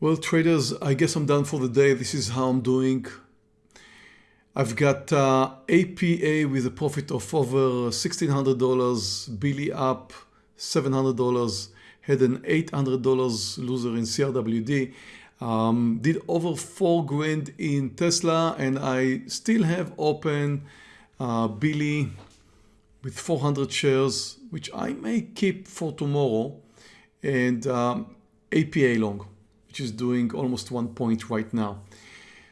Well, traders, I guess I'm done for the day. This is how I'm doing. I've got uh, APA with a profit of over $1,600, Billy up $700, had an $800 loser in CRWD. Um, did over four grand in Tesla and I still have open uh, Billy with 400 shares, which I may keep for tomorrow and um, APA long, which is doing almost one point right now.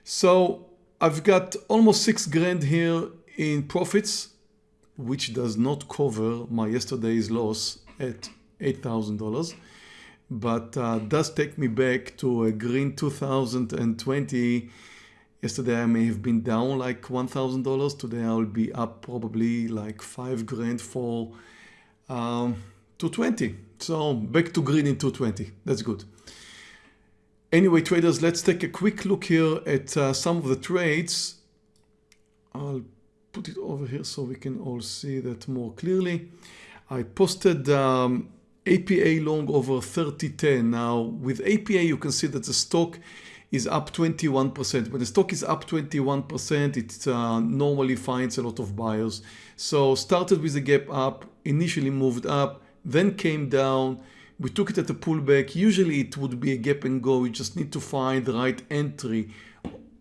So I've got almost six grand here in profits, which does not cover my yesterday's loss at $8,000 but uh, does take me back to a green 2020 yesterday I may have been down like $1,000 today I'll be up probably like five grand for um, 220 so back to green in 220 that's good anyway traders let's take a quick look here at uh, some of the trades I'll put it over here so we can all see that more clearly I posted um, APA long over 3010. Now with APA you can see that the stock is up 21%. When the stock is up 21% it uh, normally finds a lot of buyers. So started with a gap up, initially moved up, then came down. We took it at a pullback. Usually it would be a gap and go. We just need to find the right entry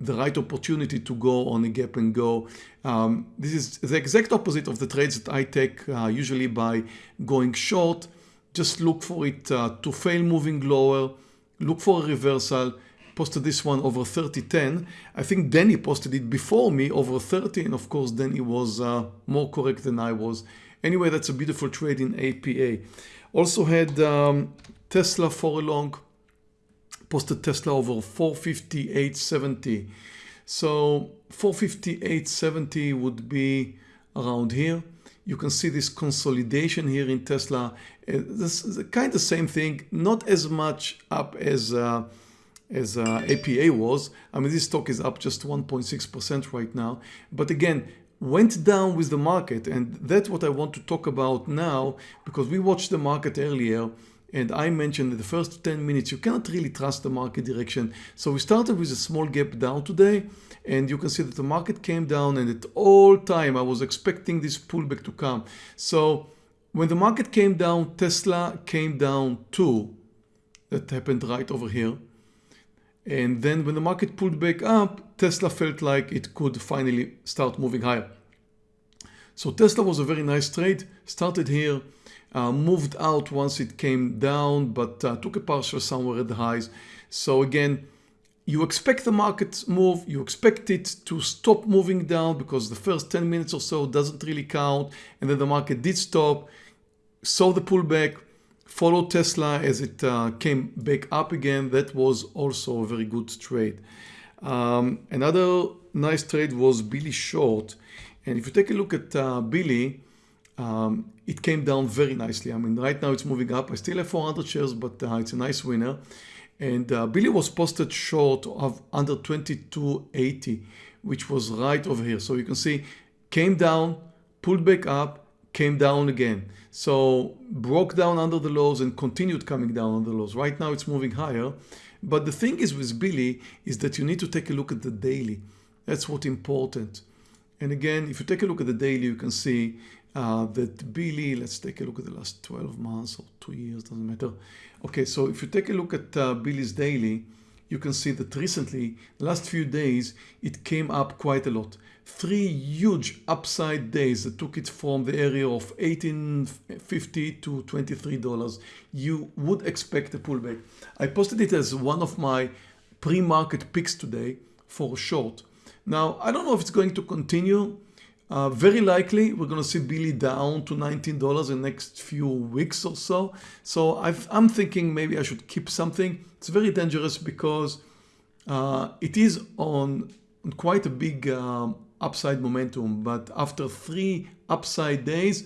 the right opportunity to go on a gap and go. Um, this is the exact opposite of the trades that I take uh, usually by going short just look for it uh, to fail moving lower, look for a reversal, posted this one over 3010. I think Danny posted it before me over 30 and of course Danny was uh, more correct than I was. Anyway, that's a beautiful trade in APA. Also had um, Tesla for a long, posted Tesla over 458.70. So 458.70 would be around here. You can see this consolidation here in Tesla. Uh, this is kind of same thing, not as much up as uh, as uh, APA was. I mean, this stock is up just 1.6% right now. But again, went down with the market and that's what I want to talk about now because we watched the market earlier and I mentioned in the first 10 minutes you cannot really trust the market direction. So we started with a small gap down today and you can see that the market came down and at all time I was expecting this pullback to come. So when the market came down, Tesla came down too. That happened right over here. And then when the market pulled back up, Tesla felt like it could finally start moving higher. So Tesla was a very nice trade, started here, uh, moved out once it came down, but uh, took a partial somewhere at the highs. So again, you expect the market move, you expect it to stop moving down because the first 10 minutes or so doesn't really count and then the market did stop, saw the pullback, followed Tesla as it uh, came back up again. That was also a very good trade. Um, another nice trade was Billy Short and if you take a look at uh, Billy, um, it came down very nicely. I mean right now it's moving up. I still have 400 shares but uh, it's a nice winner and uh, Billy was posted short of under 2280 which was right over here so you can see came down pulled back up came down again. So broke down under the lows and continued coming down on the lows right now it's moving higher. But the thing is with Billy is that you need to take a look at the daily. That's what important. And again if you take a look at the daily you can see uh, that Billy, let's take a look at the last 12 months or two years, doesn't matter. Okay, so if you take a look at uh, Billy's daily, you can see that recently, the last few days, it came up quite a lot. Three huge upside days that took it from the area of 1850 to $23. You would expect a pullback. I posted it as one of my pre-market picks today for short. Now, I don't know if it's going to continue uh, very likely we're going to see Billy down to $19 in the next few weeks or so. So i am thinking maybe I should keep something. It's very dangerous because uh, it is on, quite a big um, upside momentum but after three upside days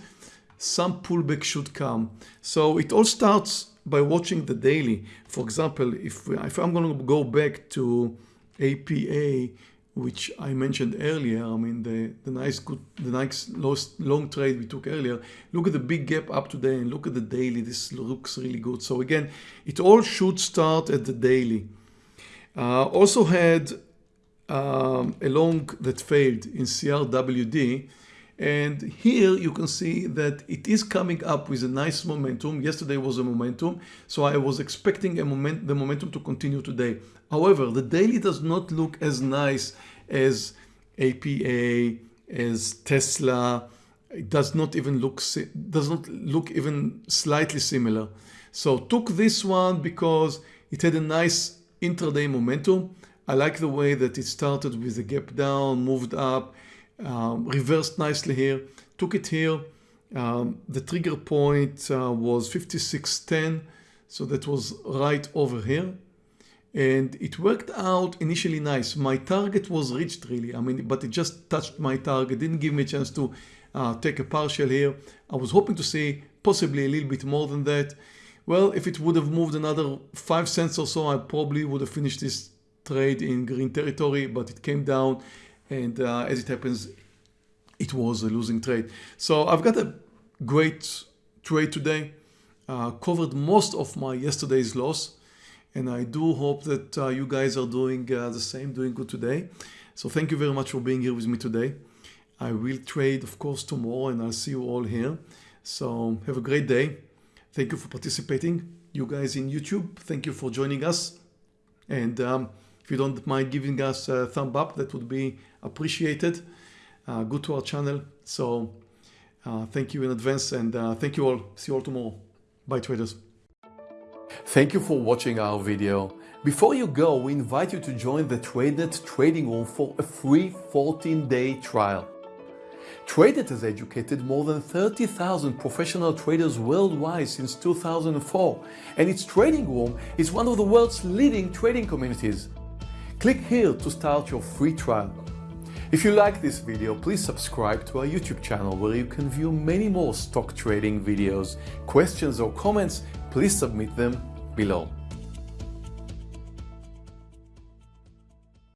some pullback should come. So it all starts by watching the daily. For example, if, if I'm going to go back to APA which I mentioned earlier, I mean the, the nice good the nice long trade we took earlier, look at the big gap up today and look at the daily, this looks really good. So again, it all should start at the daily. Uh, also had um, that failed in CRWD and here you can see that it is coming up with a nice momentum. Yesterday was a momentum, so I was expecting a moment, the momentum to continue today. However, the daily does not look as nice as APA, as Tesla. It does not even look does not look even slightly similar. So took this one because it had a nice intraday momentum. I like the way that it started with a gap down, moved up, um, reversed nicely here, took it here. Um, the trigger point uh, was 56.10, so that was right over here. And it worked out initially nice. My target was reached really, I mean, but it just touched my target, didn't give me a chance to uh, take a partial here. I was hoping to see possibly a little bit more than that. Well, if it would have moved another five cents or so, I probably would have finished this trade in green territory, but it came down and uh, as it happens it was a losing trade. So I've got a great trade today uh, covered most of my yesterday's loss and I do hope that uh, you guys are doing uh, the same doing good today. So thank you very much for being here with me today. I will trade of course tomorrow and I'll see you all here. So have a great day. Thank you for participating. You guys in YouTube thank you for joining us. And um, if you don't mind giving us a thumb up, that would be appreciated. Uh, go to our channel. So uh, thank you in advance and uh, thank you all. See you all tomorrow. Bye traders. Thank you for watching our video. Before you go, we invite you to join the TradeNet trading room for a free 14-day trial. TradeNet has educated more than 30,000 professional traders worldwide since 2004 and its trading room is one of the world's leading trading communities. Click here to start your free trial. If you like this video, please subscribe to our YouTube channel where you can view many more stock trading videos. Questions or comments, please submit them below.